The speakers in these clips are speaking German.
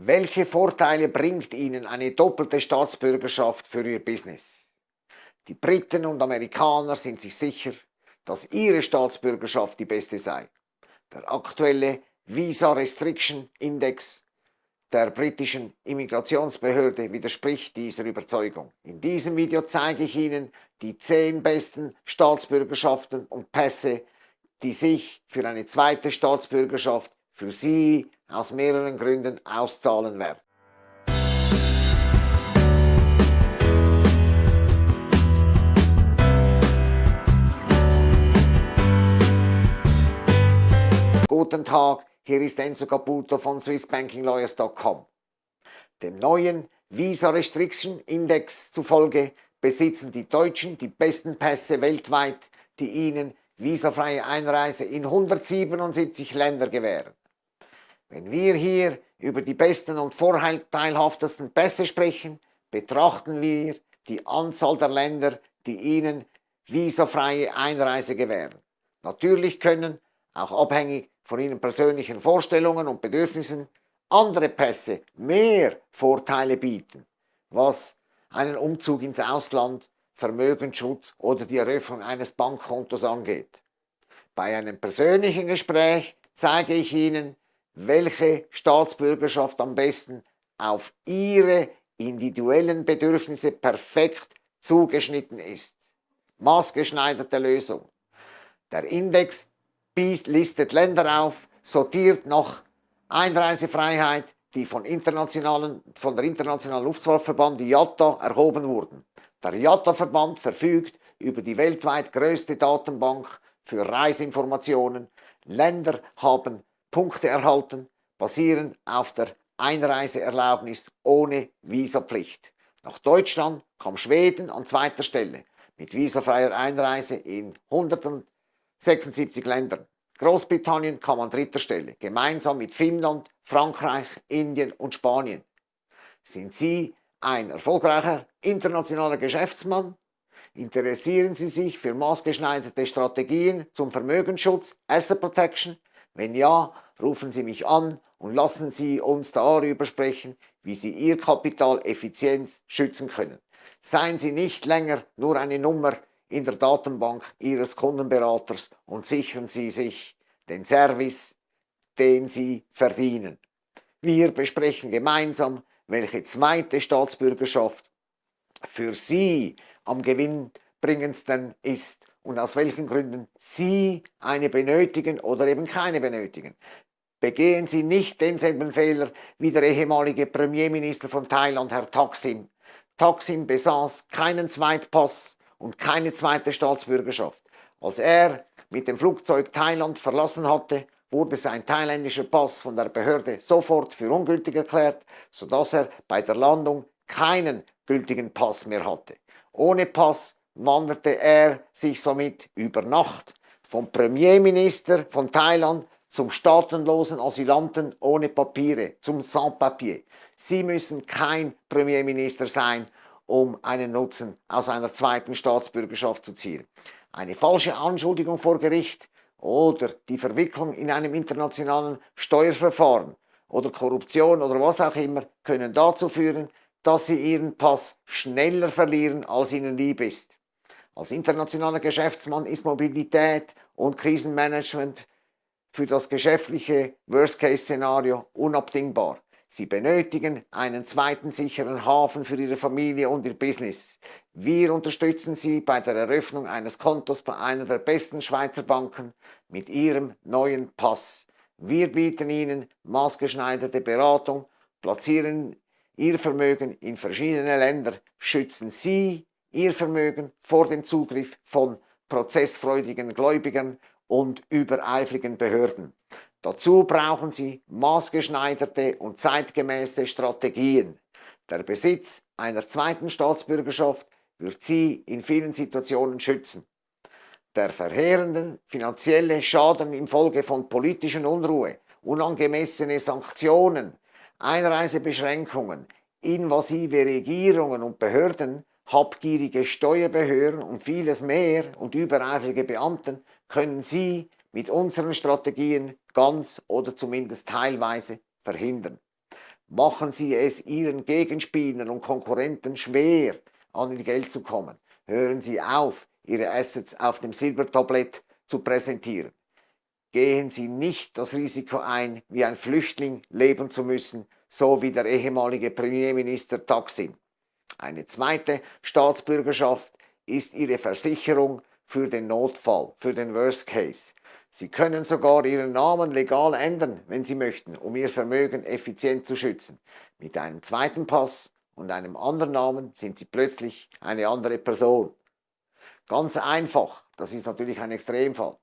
Welche Vorteile bringt Ihnen eine doppelte Staatsbürgerschaft für Ihr Business? Die Briten und Amerikaner sind sich sicher, dass ihre Staatsbürgerschaft die beste sei. Der aktuelle Visa Restriction Index der britischen Immigrationsbehörde widerspricht dieser Überzeugung. In diesem Video zeige ich Ihnen die 10 besten Staatsbürgerschaften und Pässe, die sich für eine zweite Staatsbürgerschaft für Sie aus mehreren Gründen auszahlen werden. Guten Tag, hier ist Enzo Caputo von SwissBankingLawyers.com. Dem neuen Visa Restriction Index zufolge besitzen die Deutschen die besten Pässe weltweit, die ihnen visafreie Einreise in 177 Länder gewähren. Wenn wir hier über die besten und vorteilhaftesten Pässe sprechen, betrachten wir die Anzahl der Länder, die ihnen visafreie Einreise gewähren. Natürlich können, auch abhängig von ihren persönlichen Vorstellungen und Bedürfnissen andere Pässe mehr Vorteile bieten, was einen Umzug ins Ausland, Vermögensschutz oder die Eröffnung eines Bankkontos angeht. Bei einem persönlichen Gespräch zeige ich Ihnen, welche Staatsbürgerschaft am besten auf Ihre individuellen Bedürfnisse perfekt zugeschnitten ist. Maßgeschneiderte Lösung. Der Index listet Länder auf, sortiert nach Einreisefreiheit, die von, internationalen, von der Internationalen Luftfahrtverband IATA erhoben wurden. Der IATA-Verband verfügt über die weltweit größte Datenbank für Reiseinformationen. Länder haben Punkte erhalten, basierend auf der Einreiseerlaubnis ohne Visapflicht. Nach Deutschland kam Schweden an zweiter Stelle mit visafreier Einreise in 100 76 Ländern. Großbritannien kam an dritter Stelle, gemeinsam mit Finnland, Frankreich, Indien und Spanien. Sind Sie ein erfolgreicher internationaler Geschäftsmann? Interessieren Sie sich für maßgeschneiderte Strategien zum Vermögensschutz, Asset Protection? Wenn ja, rufen Sie mich an und lassen Sie uns darüber sprechen, wie Sie Ihr Kapital effizient schützen können. Seien Sie nicht länger nur eine Nummer in der Datenbank Ihres Kundenberaters und sichern Sie sich den Service, den Sie verdienen. Wir besprechen gemeinsam, welche zweite Staatsbürgerschaft für Sie am gewinnbringendsten ist und aus welchen Gründen Sie eine benötigen oder eben keine benötigen. Begehen Sie nicht denselben Fehler wie der ehemalige Premierminister von Thailand, Herr Taksim. Taksim besaß keinen Zweitpass, und keine zweite Staatsbürgerschaft. Als er mit dem Flugzeug Thailand verlassen hatte, wurde sein thailändischer Pass von der Behörde sofort für ungültig erklärt, sodass er bei der Landung keinen gültigen Pass mehr hatte. Ohne Pass wanderte er sich somit über Nacht vom Premierminister von Thailand zum staatenlosen Asylanten ohne Papiere, zum Sans-Papier. Sie müssen kein Premierminister sein, um einen Nutzen aus einer zweiten Staatsbürgerschaft zu ziehen. Eine falsche Anschuldigung vor Gericht oder die Verwicklung in einem internationalen Steuerverfahren oder Korruption oder was auch immer können dazu führen, dass sie ihren Pass schneller verlieren, als ihnen lieb ist. Als internationaler Geschäftsmann ist Mobilität und Krisenmanagement für das geschäftliche Worst-Case-Szenario unabdingbar. Sie benötigen einen zweiten sicheren Hafen für Ihre Familie und Ihr Business. Wir unterstützen Sie bei der Eröffnung eines Kontos bei einer der besten Schweizer Banken mit Ihrem neuen Pass. Wir bieten Ihnen maßgeschneiderte Beratung, platzieren Ihr Vermögen in verschiedene Länder, schützen Sie Ihr Vermögen vor dem Zugriff von prozessfreudigen Gläubigern und übereifrigen Behörden. Dazu brauchen Sie maßgeschneiderte und zeitgemäße Strategien. Der Besitz einer zweiten Staatsbürgerschaft wird Sie in vielen Situationen schützen. Der verheerende finanzielle Schaden infolge von politischen Unruhe, unangemessene Sanktionen, Einreisebeschränkungen, invasive Regierungen und Behörden, habgierige Steuerbehörden und vieles mehr und übereifrige Beamten können Sie mit unseren Strategien ganz oder zumindest teilweise verhindern. Machen Sie es Ihren Gegenspielern und Konkurrenten schwer, an Ihr Geld zu kommen. Hören Sie auf, Ihre Assets auf dem Silbertablett zu präsentieren. Gehen Sie nicht das Risiko ein, wie ein Flüchtling leben zu müssen, so wie der ehemalige Premierminister Taksin. Eine zweite Staatsbürgerschaft ist Ihre Versicherung für den Notfall, für den Worst Case. Sie können sogar Ihren Namen legal ändern, wenn Sie möchten, um Ihr Vermögen effizient zu schützen. Mit einem zweiten Pass und einem anderen Namen sind Sie plötzlich eine andere Person. Ganz einfach, das ist natürlich ein Extremfall.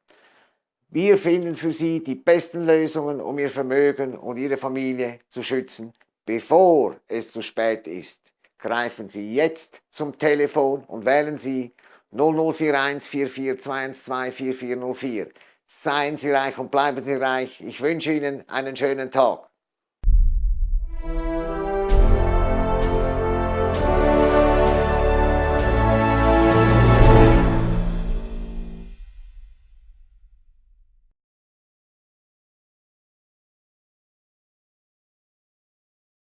Wir finden für Sie die besten Lösungen, um Ihr Vermögen und Ihre Familie zu schützen, bevor es zu spät ist. Greifen Sie jetzt zum Telefon und wählen Sie 0041 44 4404. Seien Sie reich und bleiben Sie reich. Ich wünsche Ihnen einen schönen Tag.